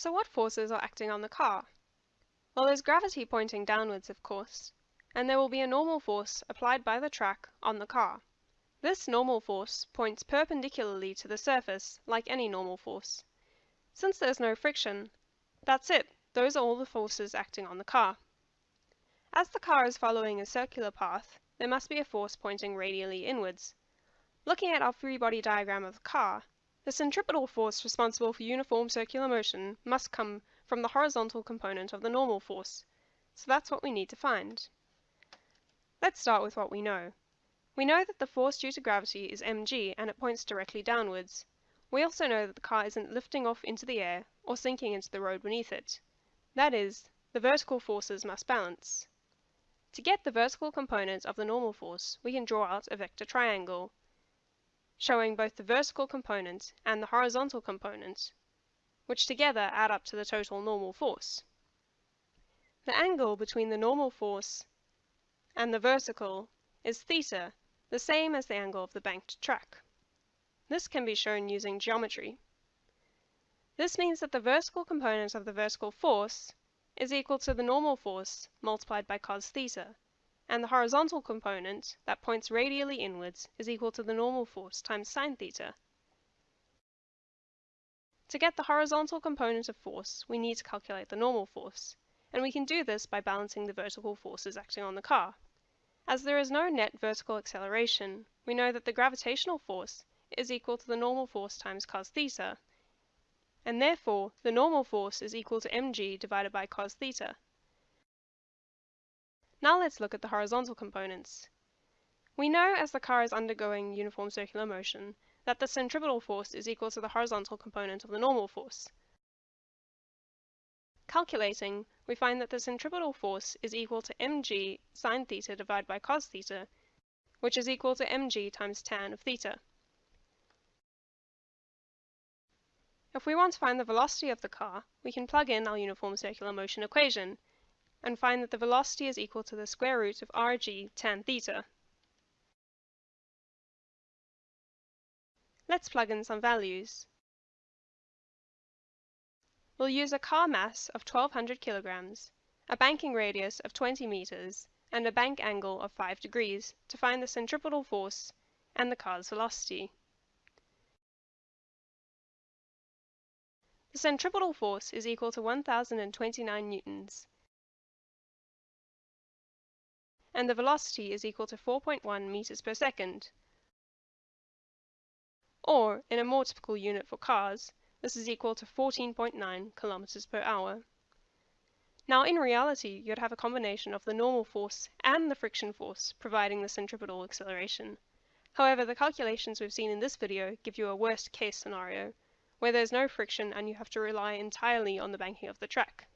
So what forces are acting on the car? Well, there's gravity pointing downwards, of course, and there will be a normal force applied by the track on the car. This normal force points perpendicularly to the surface like any normal force. Since there's no friction, that's it, those are all the forces acting on the car. As the car is following a circular path, there must be a force pointing radially inwards. Looking at our free body diagram of the car, the centripetal force responsible for uniform circular motion must come from the horizontal component of the normal force, so that's what we need to find. Let's start with what we know. We know that the force due to gravity is mg and it points directly downwards. We also know that the car isn't lifting off into the air or sinking into the road beneath it. That is, the vertical forces must balance. To get the vertical component of the normal force, we can draw out a vector triangle, showing both the vertical component and the horizontal component, which together add up to the total normal force. The angle between the normal force and the vertical is theta, the same as the angle of the banked track. This can be shown using geometry. This means that the vertical component of the vertical force is equal to the normal force multiplied by cos theta, and the horizontal component that points radially inwards is equal to the normal force times sine theta. To get the horizontal component of force, we need to calculate the normal force, and we can do this by balancing the vertical forces acting on the car. As there is no net vertical acceleration, we know that the gravitational force is equal to the normal force times cos theta, and therefore the normal force is equal to mg divided by cos theta. Now let's look at the horizontal components. We know as the car is undergoing uniform circular motion that the centripetal force is equal to the horizontal component of the normal force. Calculating, we find that the centripetal force is equal to mg sine theta divided by cos theta, which is equal to mg times tan of theta. If we want to find the velocity of the car, we can plug in our uniform circular motion equation, and find that the velocity is equal to the square root of rg tan theta. Let's plug in some values. We'll use a car mass of 1200 kilograms, a banking radius of 20 meters, and a bank angle of 5 degrees to find the centripetal force and the car's velocity. The centripetal force is equal to 1029 newtons, and the velocity is equal to 4.1 meters per second. Or, in a more typical unit for cars, this is equal to 14.9 kilometers per hour. Now in reality, you'd have a combination of the normal force and the friction force providing the centripetal acceleration. However, the calculations we've seen in this video give you a worst case scenario, where there's no friction and you have to rely entirely on the banking of the track.